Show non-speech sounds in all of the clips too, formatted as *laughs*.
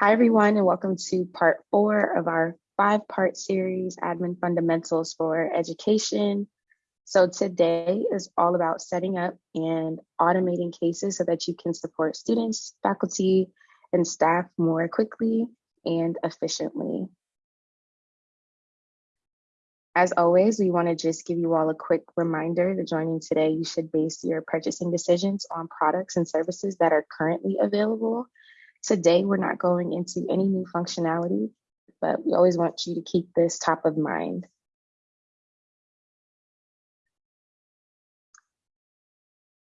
Hi, everyone, and welcome to part four of our five-part series, Admin Fundamentals for Education. So today is all about setting up and automating cases so that you can support students, faculty, and staff more quickly and efficiently. As always, we want to just give you all a quick reminder that joining today, you should base your purchasing decisions on products and services that are currently available Today, we're not going into any new functionality, but we always want you to keep this top of mind.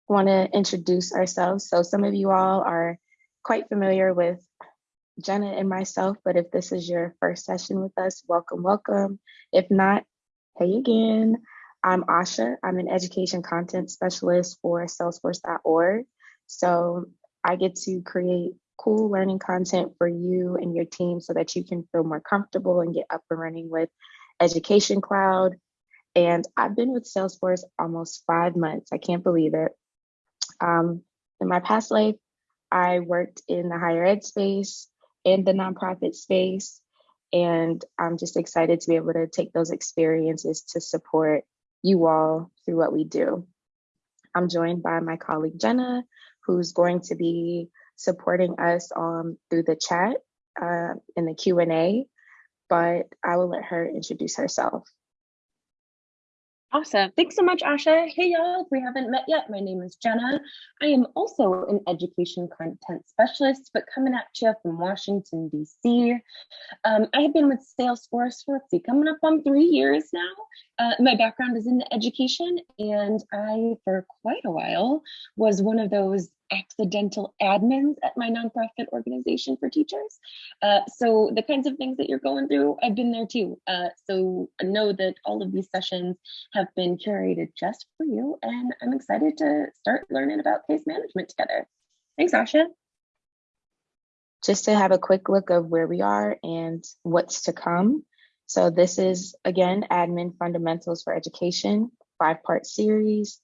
want to introduce ourselves. So some of you all are quite familiar with Jenna and myself, but if this is your first session with us, welcome, welcome. If not, hey again. I'm Asha. I'm an education content specialist for salesforce.org. So I get to create cool learning content for you and your team so that you can feel more comfortable and get up and running with Education Cloud. And I've been with Salesforce almost five months. I can't believe it. Um, in my past life, I worked in the higher ed space and the nonprofit space. And I'm just excited to be able to take those experiences to support you all through what we do. I'm joined by my colleague Jenna, who's going to be supporting us um, through the chat uh, in the Q&A, but I will let her introduce herself. Awesome. Thanks so much, Asha. Hey, y'all. If we haven't met yet, my name is Jenna. I am also an education content specialist, but coming at you from Washington, D.C. Um, I have been with Salesforce for, let's see, coming up on three years now. Uh, my background is in education, and I, for quite a while, was one of those accidental admins at my nonprofit organization for teachers. Uh, so the kinds of things that you're going through, I've been there too. Uh, so know that all of these sessions have been curated just for you, and I'm excited to start learning about case management together. Thanks, Asha. Just to have a quick look of where we are and what's to come. So this is, again, Admin Fundamentals for Education, five-part series.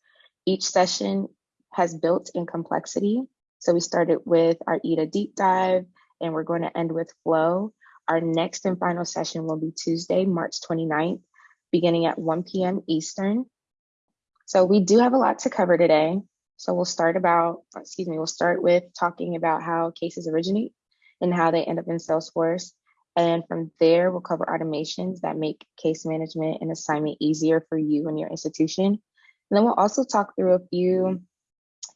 Each session has built in complexity. So we started with our EDA deep dive and we're going to end with flow. Our next and final session will be Tuesday, March 29th, beginning at 1 p.m. Eastern. So we do have a lot to cover today. So we'll start about, excuse me, we'll start with talking about how cases originate and how they end up in Salesforce. And from there, we'll cover automations that make case management and assignment easier for you and your institution. And then we'll also talk through a few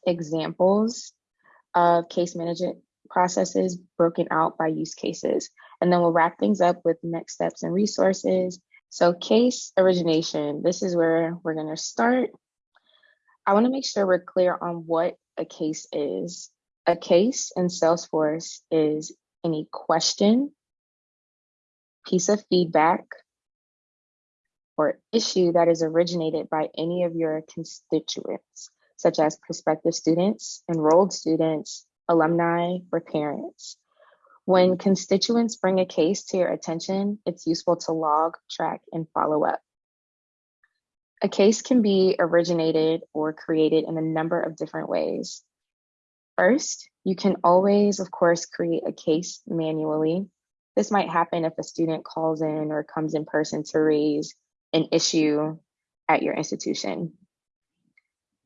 examples of case management processes broken out by use cases. And then we'll wrap things up with next steps and resources. So case origination, this is where we're gonna start. I wanna make sure we're clear on what a case is. A case in Salesforce is any question, piece of feedback, or issue that is originated by any of your constituents such as prospective students, enrolled students, alumni, or parents. When constituents bring a case to your attention, it's useful to log, track, and follow up. A case can be originated or created in a number of different ways. First, you can always, of course, create a case manually. This might happen if a student calls in or comes in person to raise an issue at your institution.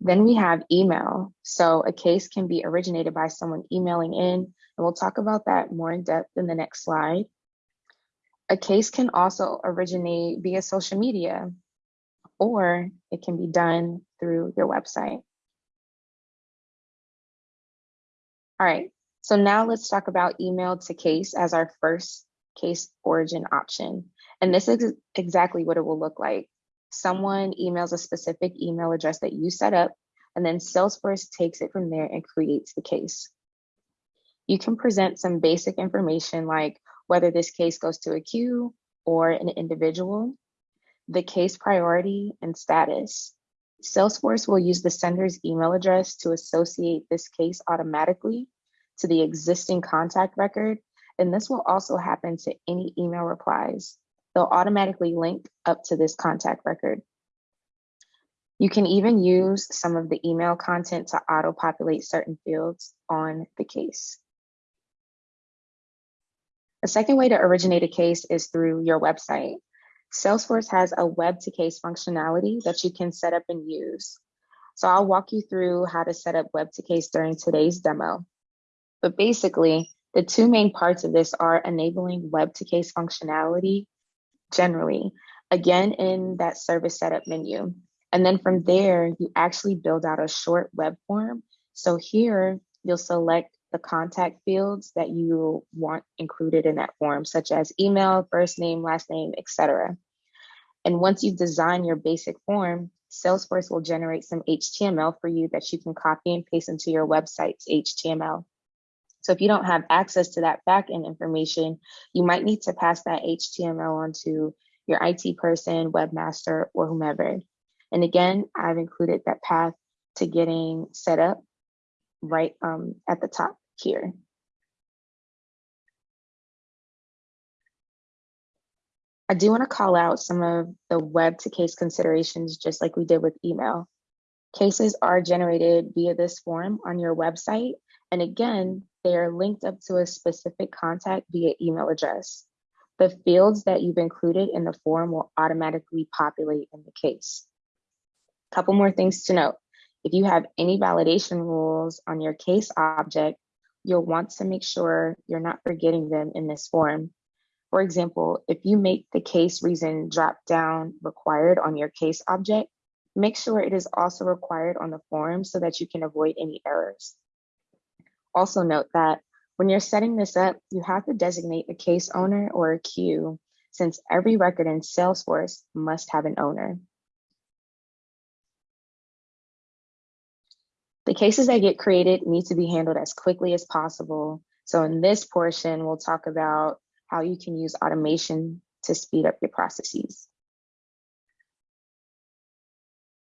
Then we have email. So a case can be originated by someone emailing in, and we'll talk about that more in depth in the next slide. A case can also originate via social media, or it can be done through your website. All right, so now let's talk about email to case as our first case origin option. And this is exactly what it will look like someone emails a specific email address that you set up, and then Salesforce takes it from there and creates the case. You can present some basic information like whether this case goes to a queue or an individual, the case priority and status. Salesforce will use the sender's email address to associate this case automatically to the existing contact record, and this will also happen to any email replies they'll automatically link up to this contact record. You can even use some of the email content to auto-populate certain fields on the case. A second way to originate a case is through your website. Salesforce has a web to case functionality that you can set up and use. So I'll walk you through how to set up web to case during today's demo. But basically, the two main parts of this are enabling web to case functionality generally, again, in that service setup menu. And then from there, you actually build out a short web form. So here you'll select the contact fields that you want included in that form, such as email, first name, last name, etc. And once you design your basic form, Salesforce will generate some HTML for you that you can copy and paste into your website's HTML. So if you don't have access to that backend information, you might need to pass that HTML on to your IT person, webmaster, or whomever. And again, I've included that path to getting set up right um, at the top here. I do want to call out some of the web to case considerations, just like we did with email. Cases are generated via this form on your website. And again, they are linked up to a specific contact via email address. The fields that you've included in the form will automatically populate in the case. A couple more things to note. If you have any validation rules on your case object, you'll want to make sure you're not forgetting them in this form. For example, if you make the case reason drop down required on your case object, make sure it is also required on the form so that you can avoid any errors. Also note that when you're setting this up, you have to designate a case owner or a queue since every record in Salesforce must have an owner. The cases that get created need to be handled as quickly as possible. So in this portion, we'll talk about how you can use automation to speed up your processes.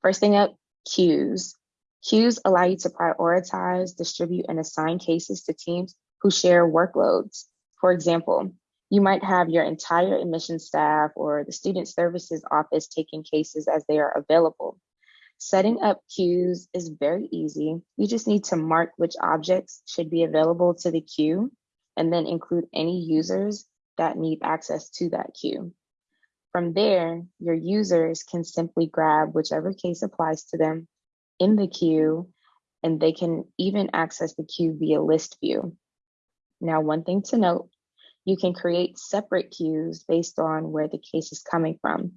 First thing up, queues. Queues allow you to prioritize, distribute, and assign cases to teams who share workloads. For example, you might have your entire admission staff or the student services office taking cases as they are available. Setting up queues is very easy. You just need to mark which objects should be available to the queue and then include any users that need access to that queue. From there, your users can simply grab whichever case applies to them in the queue, and they can even access the queue via list view. Now, one thing to note, you can create separate queues based on where the case is coming from.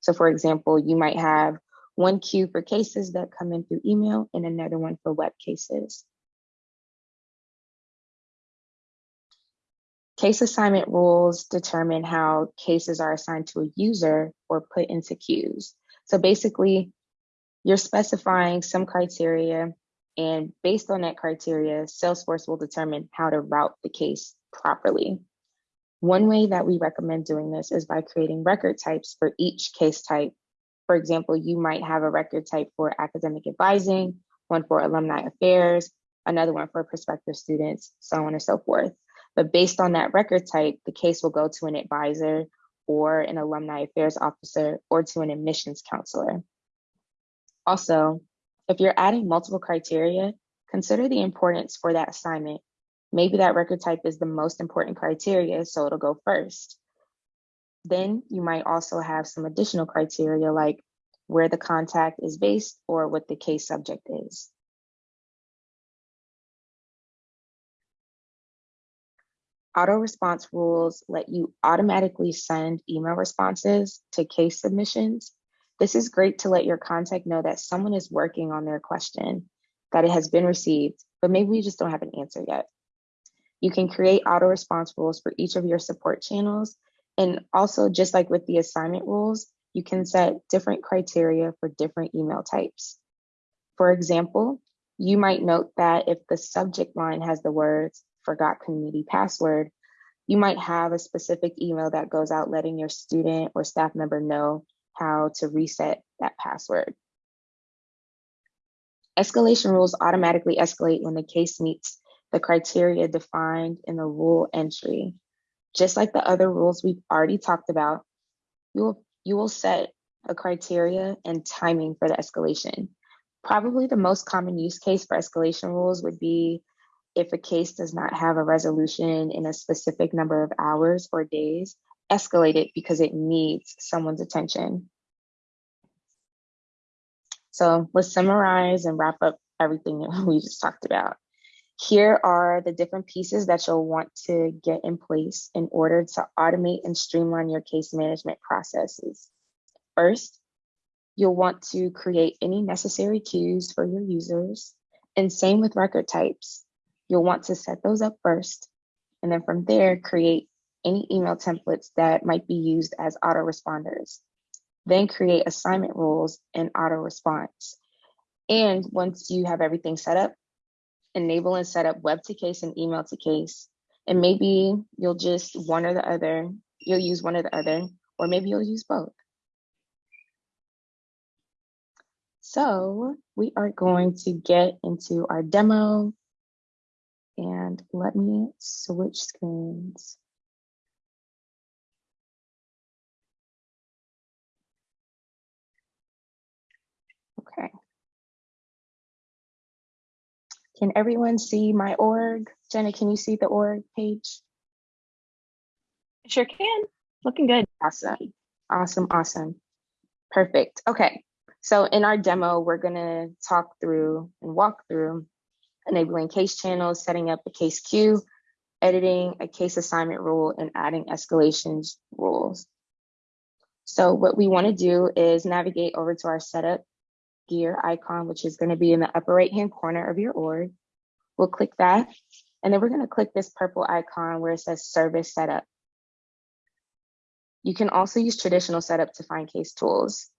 So for example, you might have one queue for cases that come in through email and another one for web cases. Case assignment rules determine how cases are assigned to a user or put into queues. So basically, you're specifying some criteria, and based on that criteria, Salesforce will determine how to route the case properly. One way that we recommend doing this is by creating record types for each case type for example, you might have a record type for academic advising, one for alumni affairs, another one for prospective students, so on and so forth. But based on that record type, the case will go to an advisor or an alumni affairs officer or to an admissions counselor. Also, if you're adding multiple criteria, consider the importance for that assignment. Maybe that record type is the most important criteria, so it'll go first. Then you might also have some additional criteria like where the contact is based or what the case subject is. Auto response rules let you automatically send email responses to case submissions. This is great to let your contact know that someone is working on their question, that it has been received, but maybe we just don't have an answer yet. You can create auto response rules for each of your support channels and also, just like with the assignment rules, you can set different criteria for different email types. For example, you might note that if the subject line has the words forgot community password, you might have a specific email that goes out letting your student or staff member know how to reset that password. Escalation rules automatically escalate when the case meets the criteria defined in the rule entry. Just like the other rules we've already talked about, you will, you will set a criteria and timing for the escalation. Probably the most common use case for escalation rules would be if a case does not have a resolution in a specific number of hours or days, escalate it because it needs someone's attention. So let's summarize and wrap up everything *laughs* that we just talked about. Here are the different pieces that you'll want to get in place in order to automate and streamline your case management processes. First, you'll want to create any necessary queues for your users. And same with record types. You'll want to set those up first. And then from there, create any email templates that might be used as autoresponders. Then create assignment rules and auto response. And once you have everything set up, enable and set up web to case and email to case. And maybe you'll just one or the other, you'll use one or the other, or maybe you'll use both. So we are going to get into our demo and let me switch screens. Can everyone see my org? Jenna, can you see the org page? Sure can. Looking good. Awesome, awesome, awesome. Perfect. Okay, so in our demo, we're gonna talk through and walk through enabling case channels, setting up a case queue, editing a case assignment rule, and adding escalations rules. So what we wanna do is navigate over to our setup gear icon, which is gonna be in the upper right-hand corner of your org. We'll click that, and then we're gonna click this purple icon where it says service setup. You can also use traditional setup to find case tools.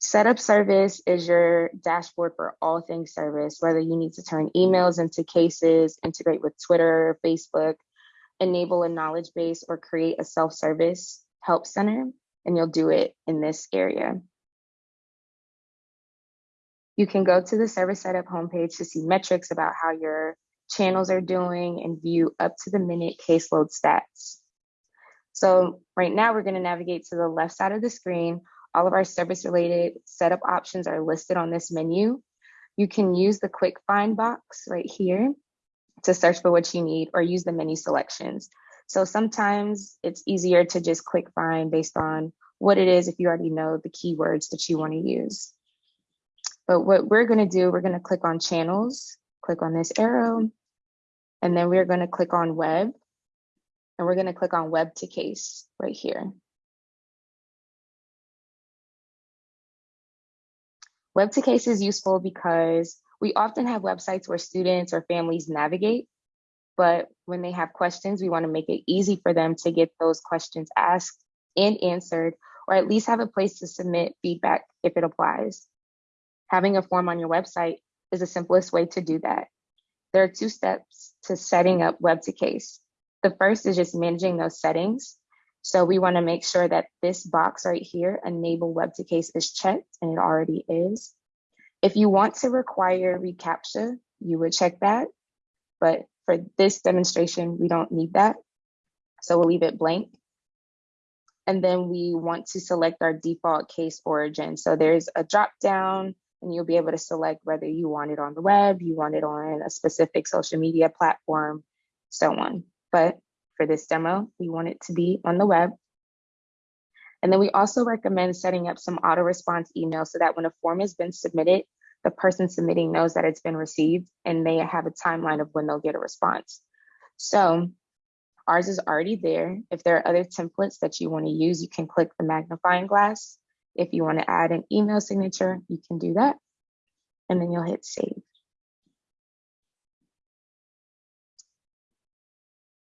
Setup service is your dashboard for all things service, whether you need to turn emails into cases, integrate with Twitter, Facebook, enable a knowledge base, or create a self-service help center, and you'll do it in this area. You can go to the service setup homepage to see metrics about how your channels are doing and view up to the minute caseload stats. So right now we're gonna navigate to the left side of the screen. All of our service related setup options are listed on this menu. You can use the quick find box right here to search for what you need or use the menu selections. So sometimes it's easier to just click find based on what it is if you already know the keywords that you wanna use. But what we're gonna do, we're gonna click on channels, click on this arrow, and then we're gonna click on web, and we're gonna click on web to case right here. Web to case is useful because we often have websites where students or families navigate, but when they have questions, we wanna make it easy for them to get those questions asked and answered, or at least have a place to submit feedback if it applies having a form on your website is the simplest way to do that. There are two steps to setting up web to case. The first is just managing those settings. So we wanna make sure that this box right here, enable web to case is checked and it already is. If you want to require reCAPTCHA, you would check that. But for this demonstration, we don't need that. So we'll leave it blank. And then we want to select our default case origin. So there's a drop down and you'll be able to select whether you want it on the web, you want it on a specific social media platform, so on. But for this demo, we want it to be on the web. And then we also recommend setting up some auto response email so that when a form has been submitted, the person submitting knows that it's been received and they have a timeline of when they'll get a response. So ours is already there. If there are other templates that you want to use, you can click the magnifying glass if you want to add an email signature, you can do that. And then you'll hit save.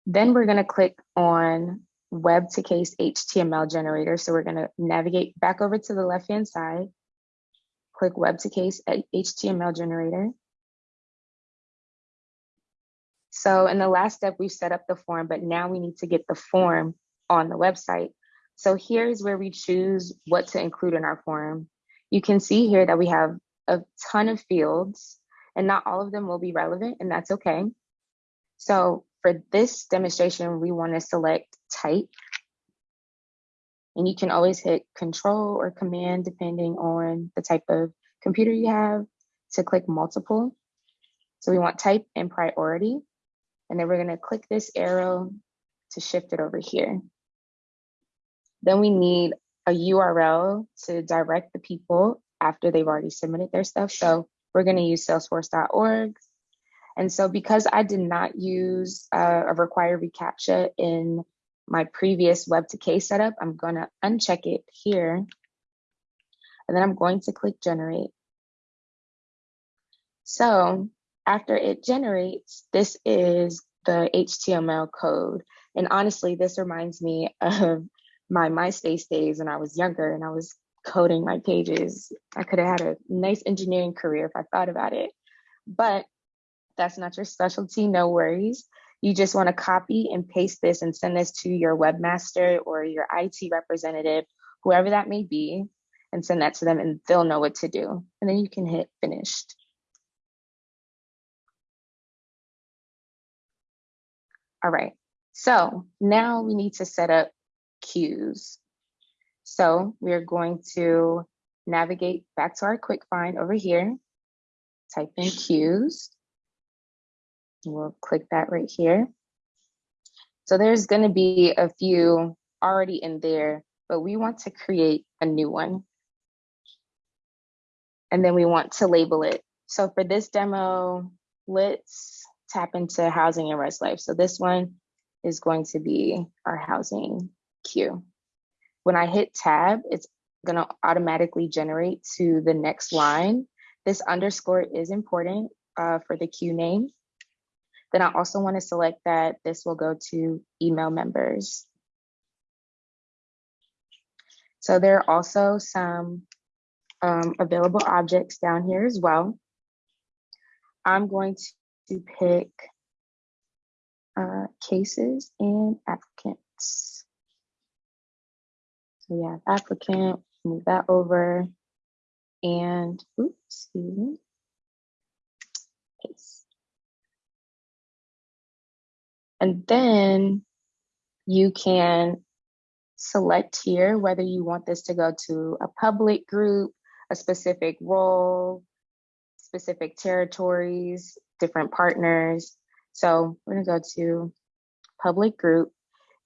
Then we're going to click on web to case HTML generator. So we're going to navigate back over to the left hand side, click web to case HTML generator. So in the last step, we've set up the form, but now we need to get the form on the website. So here's where we choose what to include in our form. You can see here that we have a ton of fields and not all of them will be relevant and that's okay. So for this demonstration, we wanna select type and you can always hit control or command depending on the type of computer you have to click multiple. So we want type and priority. And then we're gonna click this arrow to shift it over here. Then we need a URL to direct the people after they've already submitted their stuff. So we're gonna use salesforce.org. And so because I did not use uh, a required reCAPTCHA in my previous web to case setup, I'm gonna uncheck it here. And then I'm going to click generate. So after it generates, this is the HTML code. And honestly, this reminds me of my MySpace days when I was younger and I was coding my pages. I could have had a nice engineering career if I thought about it. But that's not your specialty, no worries. You just want to copy and paste this and send this to your webmaster or your IT representative, whoever that may be, and send that to them and they'll know what to do. And then you can hit finished. All right, so now we need to set up queues. So we're going to navigate back to our quick find over here, type in queues. We'll click that right here. So there's gonna be a few already in there, but we want to create a new one. And then we want to label it. So for this demo, let's tap into housing and res life. So this one is going to be our housing queue. When I hit tab, it's gonna automatically generate to the next line. This underscore is important uh, for the queue name. Then I also wanna select that this will go to email members. So there are also some um, available objects down here as well. I'm going to pick uh, cases and applicants. So we have applicant, move that over and, oops, excuse me, case. And then you can select here whether you want this to go to a public group, a specific role, specific territories, different partners. So we're gonna go to public group.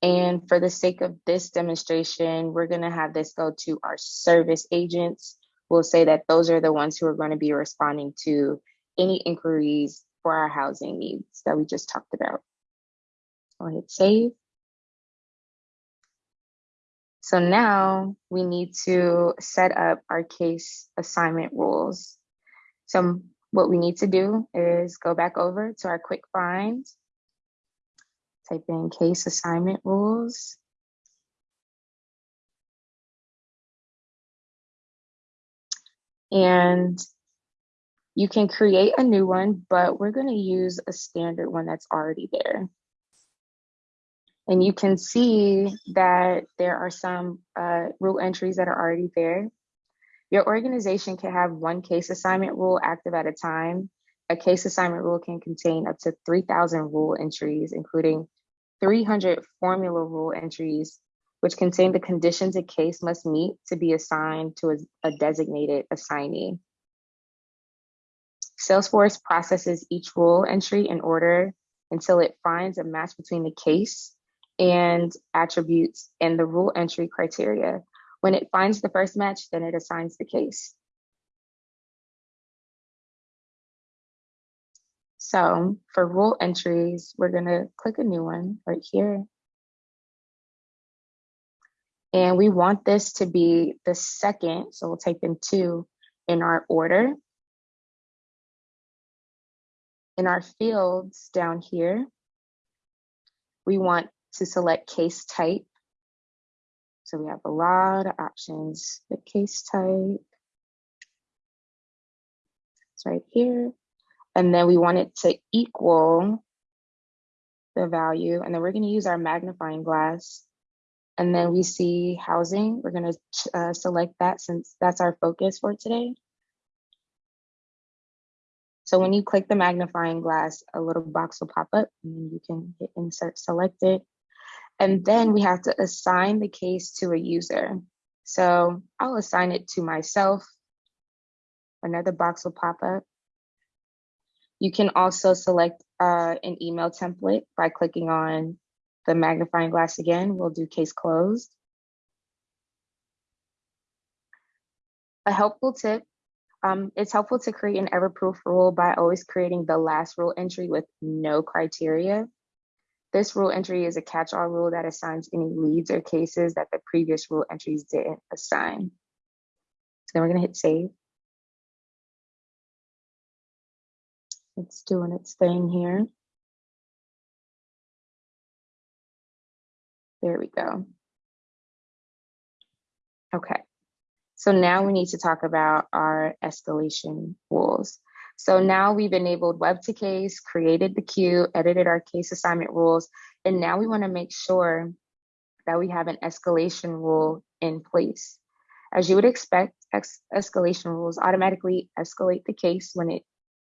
And for the sake of this demonstration, we're gonna have this go to our service agents. We'll say that those are the ones who are gonna be responding to any inquiries for our housing needs that we just talked about. I'll hit save. So now we need to set up our case assignment rules. So what we need to do is go back over to our quick find, type in case assignment rules. And you can create a new one, but we're gonna use a standard one that's already there. And you can see that there are some uh, rule entries that are already there. Your organization can have one case assignment rule active at a time. A case assignment rule can contain up to 3,000 rule entries, including 300 formula rule entries, which contain the conditions a case must meet to be assigned to a, a designated assignee. Salesforce processes each rule entry in order until it finds a match between the case and attributes and the rule entry criteria. When it finds the first match, then it assigns the case. So for rule entries, we're gonna click a new one right here. And we want this to be the second, so we'll type in two in our order. In our fields down here, we want to select case type. So we have a lot of options. The case type, it's right here. And then we want it to equal the value. And then we're gonna use our magnifying glass. And then we see housing. We're gonna uh, select that since that's our focus for today. So when you click the magnifying glass, a little box will pop up and then you can hit insert selected. And then we have to assign the case to a user. So I'll assign it to myself. Another box will pop up. You can also select uh, an email template by clicking on the magnifying glass again. We'll do case closed. A helpful tip, um, it's helpful to create an ever-proof rule by always creating the last rule entry with no criteria. This rule entry is a catch-all rule that assigns any leads or cases that the previous rule entries didn't assign. So then we're gonna hit save. It's doing its thing here. There we go. Okay, so now we need to talk about our escalation rules. So now we've enabled web to case, created the queue, edited our case assignment rules, and now we wanna make sure that we have an escalation rule in place. As you would expect, escalation rules automatically escalate the case when it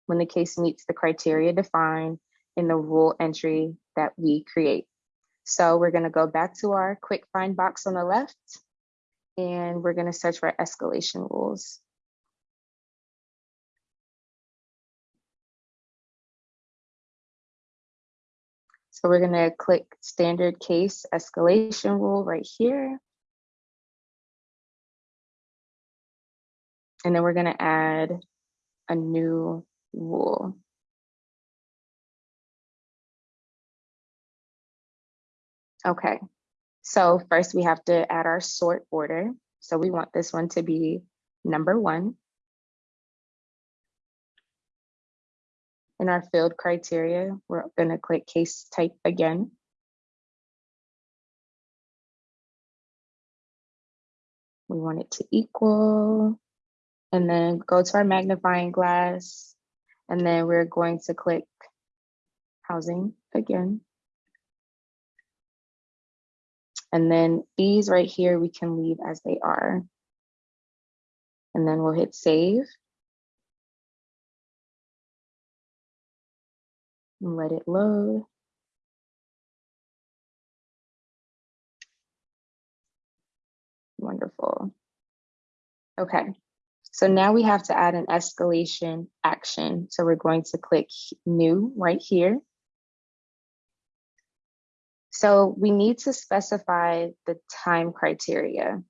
when the case meets the criteria defined in the rule entry that we create. So we're gonna go back to our quick find box on the left and we're gonna search for escalation rules. So we're gonna click standard case escalation rule right here. And then we're gonna add a new rule. Okay, so first we have to add our sort order. So we want this one to be number one. In our field criteria, we're gonna click case type again. We want it to equal and then go to our magnifying glass. And then we're going to click housing again. And then these right here, we can leave as they are. And then we'll hit save. And let it load. Wonderful. Okay, so now we have to add an escalation action. So we're going to click new right here. So we need to specify the time criteria.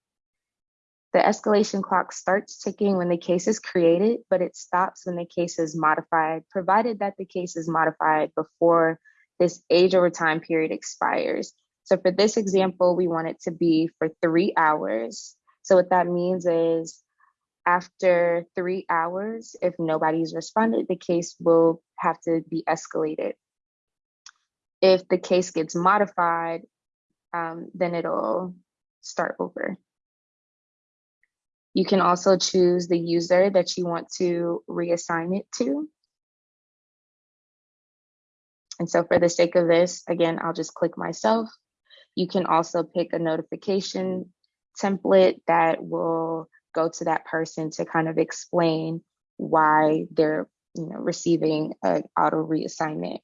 The escalation clock starts ticking when the case is created, but it stops when the case is modified, provided that the case is modified before this age over time period expires. So for this example, we want it to be for three hours. So what that means is after three hours, if nobody's responded, the case will have to be escalated. If the case gets modified, um, then it'll start over. You can also choose the user that you want to reassign it to. And so for the sake of this, again, I'll just click myself. You can also pick a notification template that will go to that person to kind of explain why they're you know receiving an auto reassignment.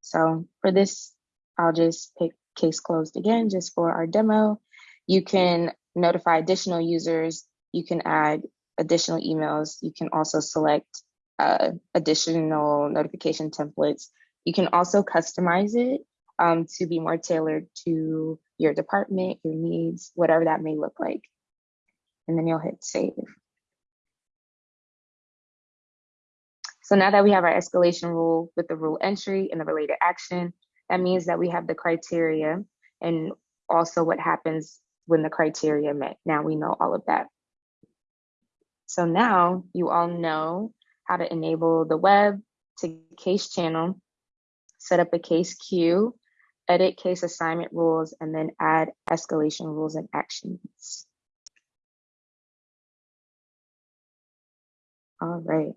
So for this, I'll just pick case closed again just for our demo. You can notify additional users. You can add additional emails. You can also select uh, additional notification templates. You can also customize it um, to be more tailored to your department, your needs, whatever that may look like and then you'll hit save. So now that we have our escalation rule with the rule entry and the related action, that means that we have the criteria and also what happens when the criteria met. Now we know all of that. So now you all know how to enable the web to case channel, set up a case queue, edit case assignment rules, and then add escalation rules and actions. All right,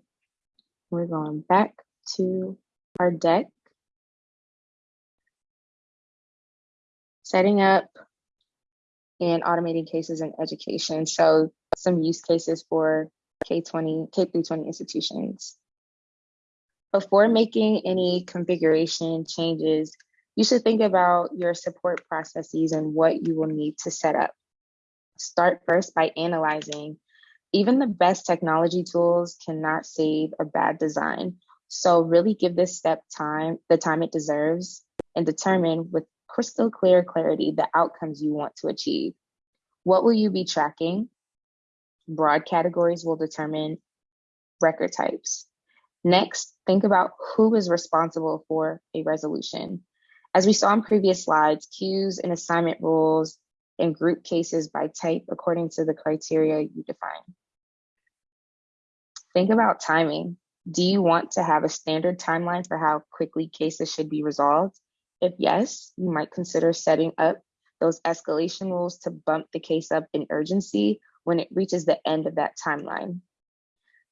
we're going back to our deck. Setting up and automating cases in education. So some use cases for K-20, K through 20 institutions. Before making any configuration changes, you should think about your support processes and what you will need to set up. Start first by analyzing even the best technology tools cannot save a bad design. So really give this step time, the time it deserves, and determine with crystal clear clarity the outcomes you want to achieve. What will you be tracking? Broad categories will determine record types. Next, think about who is responsible for a resolution. As we saw in previous slides, queues and assignment rules and group cases by type according to the criteria you define. Think about timing. Do you want to have a standard timeline for how quickly cases should be resolved? If yes, you might consider setting up those escalation rules to bump the case up in urgency when it reaches the end of that timeline.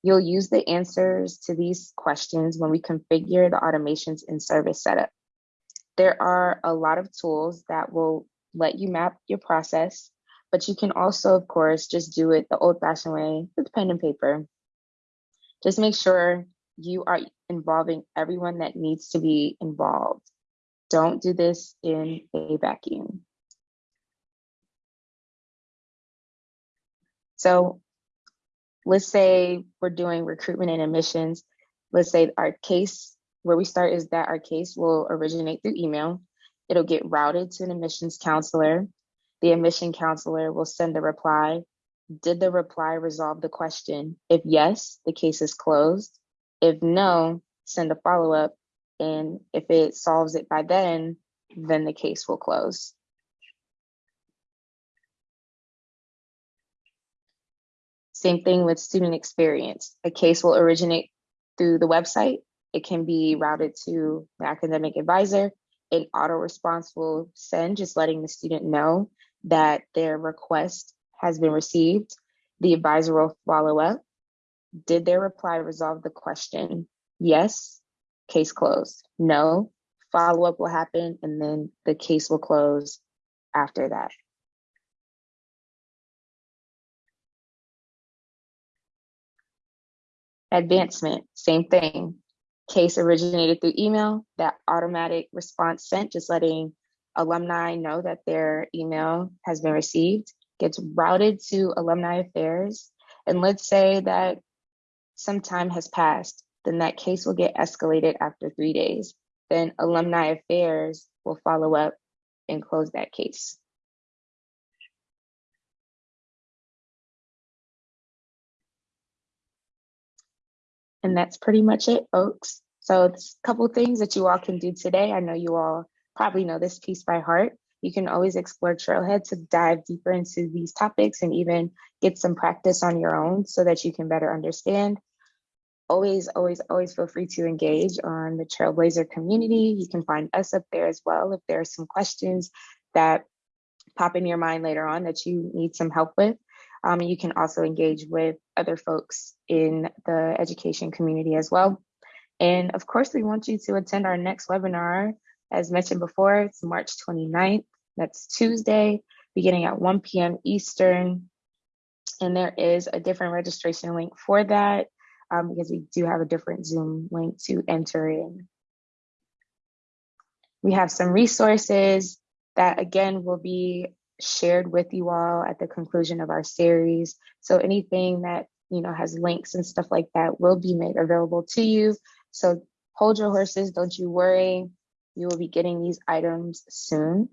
You'll use the answers to these questions when we configure the automations in service setup. There are a lot of tools that will let you map your process, but you can also, of course, just do it the old fashioned way with pen and paper. Just make sure you are involving everyone that needs to be involved. Don't do this in a vacuum. So let's say we're doing recruitment and admissions. Let's say our case, where we start is that our case will originate through email. It'll get routed to an admissions counselor. The admission counselor will send a reply. Did the reply resolve the question? If yes, the case is closed. If no, send a follow up. And if it solves it by then, then the case will close. Same thing with student experience. A case will originate through the website. It can be routed to the academic advisor. An auto response will send, just letting the student know that their request has been received. The advisor will follow up. Did their reply resolve the question? Yes, case closed. No, follow up will happen, and then the case will close after that. Advancement, same thing. Case originated through email, that automatic response sent, just letting alumni know that their email has been received, gets routed to alumni affairs. And let's say that some time has passed, then that case will get escalated after three days. Then alumni affairs will follow up and close that case. And that's pretty much it, folks. So it's a couple things that you all can do today. I know you all probably know this piece by heart. You can always explore Trailhead to dive deeper into these topics and even get some practice on your own so that you can better understand. Always, always, always feel free to engage on the Trailblazer community. You can find us up there as well if there are some questions that pop in your mind later on that you need some help with. Um, you can also engage with other folks in the education community as well. And of course, we want you to attend our next webinar. As mentioned before, it's March 29th. That's Tuesday, beginning at 1 p.m. Eastern. And there is a different registration link for that um, because we do have a different Zoom link to enter in. We have some resources that again will be shared with you all at the conclusion of our series. So anything that you know has links and stuff like that will be made available to you. So hold your horses, don't you worry. You will be getting these items soon.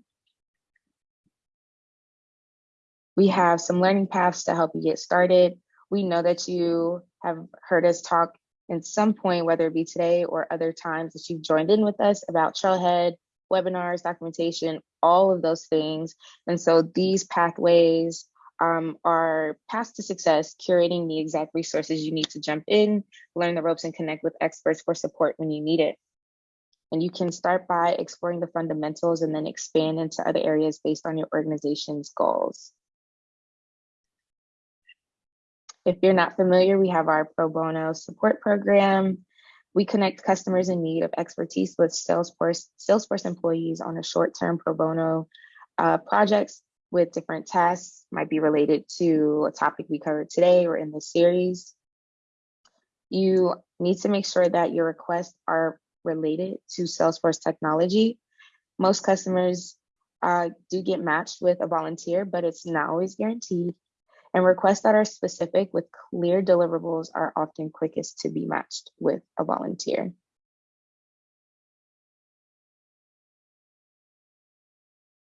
We have some learning paths to help you get started. We know that you have heard us talk in some point, whether it be today or other times that you've joined in with us about Trailhead, webinars, documentation, all of those things. And so these pathways um, are paths to success, curating the exact resources you need to jump in, learn the ropes, and connect with experts for support when you need it. And you can start by exploring the fundamentals and then expand into other areas based on your organization's goals. If you're not familiar, we have our pro bono support program. We connect customers in need of expertise with Salesforce, Salesforce employees on a short-term pro bono uh, projects with different tasks, might be related to a topic we covered today or in the series. You need to make sure that your requests are related to Salesforce technology. Most customers uh, do get matched with a volunteer, but it's not always guaranteed. And requests that are specific with clear deliverables are often quickest to be matched with a volunteer.